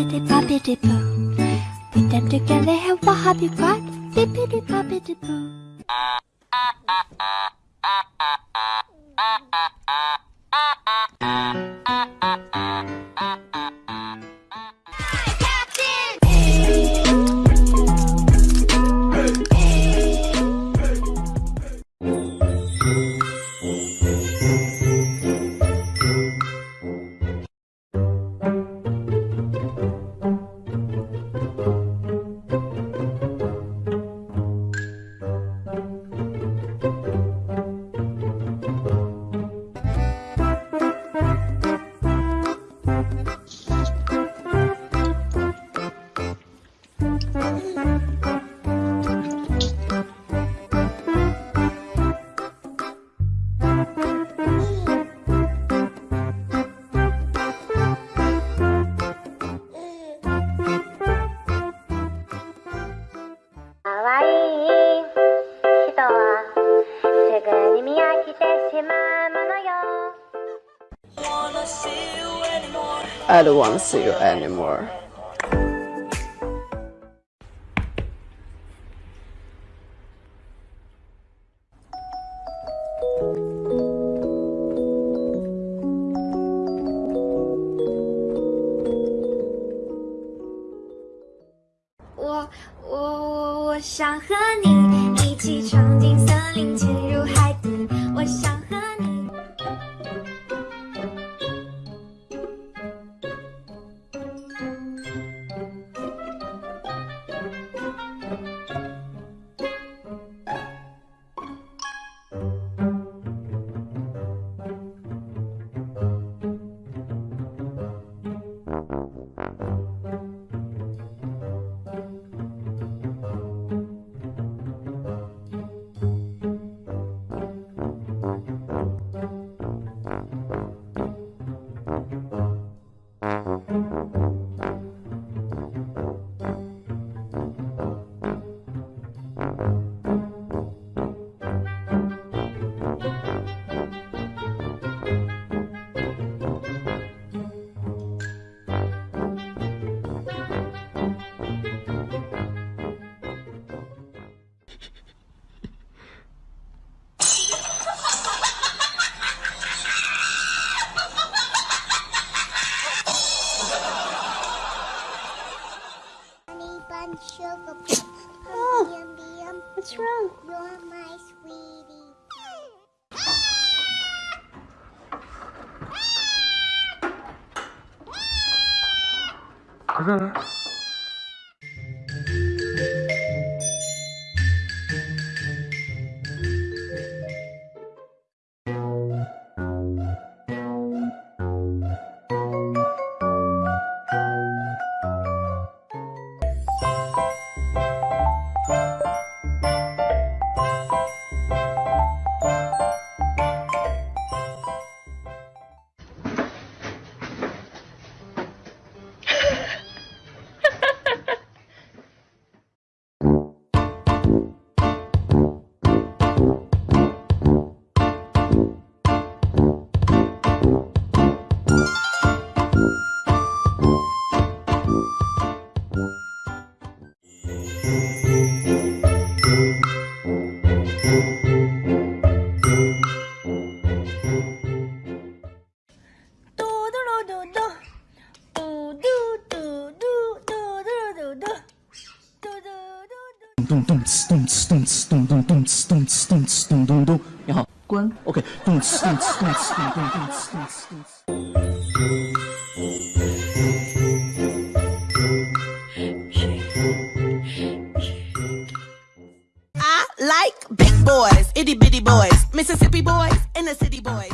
bippity boppity boo. Put them together and what have you got? Bippity boppity boo. I don't want to see you anymore. I 我我我想和你一起闯进森林，潜入海底。我想 Honey bun sugar Oh, Yum, yum. what's wrong? You're my sweetie. 그 咚咚呲咚呲咚呲咚咚咚呲咚呲咚呲咚咚咚。你好，关。OK，咚呲咚呲咚呲咚咚咚呲咚呲咚呲。 I like big boys, itty bitty boys, Mississippi boys, and the city boys.